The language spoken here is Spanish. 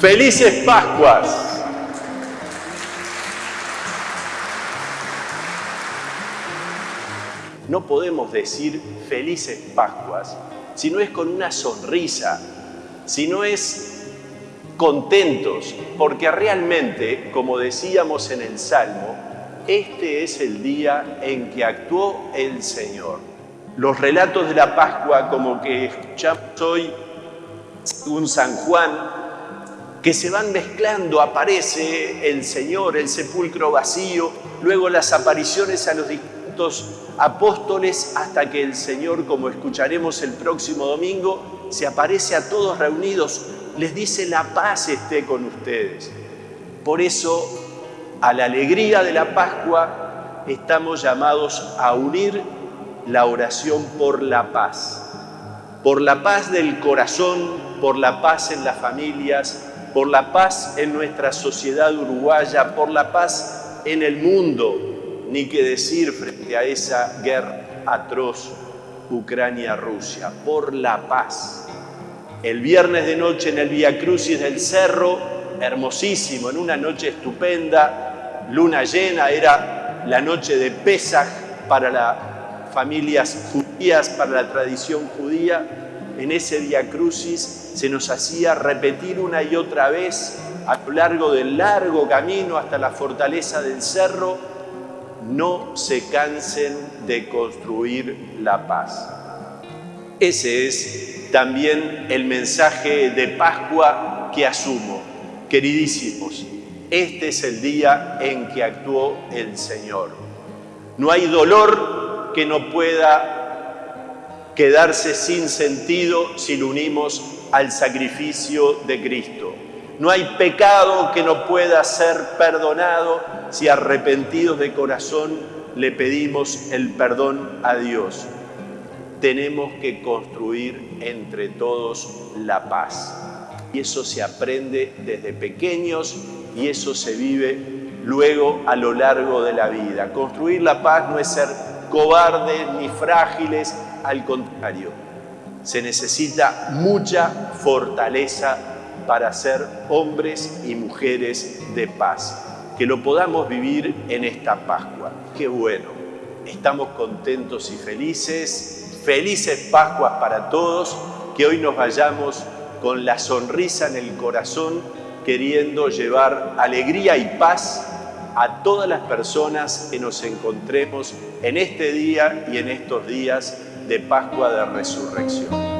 Felices Pascuas. No podemos decir felices Pascuas si no es con una sonrisa, si no es contentos, porque realmente, como decíamos en el Salmo, este es el día en que actuó el Señor. Los relatos de la Pascua, como que escuchamos hoy, un San Juan, que se van mezclando, aparece el Señor, el sepulcro vacío, luego las apariciones a los distintos apóstoles, hasta que el Señor, como escucharemos el próximo domingo, se aparece a todos reunidos, les dice la paz esté con ustedes. Por eso, a la alegría de la Pascua, estamos llamados a unir la oración por la paz, por la paz del corazón, por la paz en las familias, por la paz en nuestra sociedad uruguaya, por la paz en el mundo, ni qué decir frente a esa guerra atroz Ucrania-Rusia, por la paz. El viernes de noche en el Via Crucis del Cerro, hermosísimo, en una noche estupenda, luna llena, era la noche de Pesaj para las familias judías, para la tradición judía, en ese Via Crucis se nos hacía repetir una y otra vez a lo largo del largo camino hasta la fortaleza del cerro, no se cansen de construir la paz. Ese es también el mensaje de Pascua que asumo. Queridísimos, este es el día en que actuó el Señor. No hay dolor que no pueda quedarse sin sentido si lo unimos al sacrificio de Cristo. No hay pecado que no pueda ser perdonado si arrepentidos de corazón le pedimos el perdón a Dios. Tenemos que construir entre todos la paz. Y eso se aprende desde pequeños y eso se vive luego a lo largo de la vida. Construir la paz no es ser cobardes ni frágiles, al contrario, se necesita mucha fortaleza para ser hombres y mujeres de paz. Que lo podamos vivir en esta Pascua. Qué bueno. Estamos contentos y felices. Felices Pascuas para todos. Que hoy nos vayamos con la sonrisa en el corazón, queriendo llevar alegría y paz a todas las personas que nos encontremos en este día y en estos días de Pascua de Resurrección.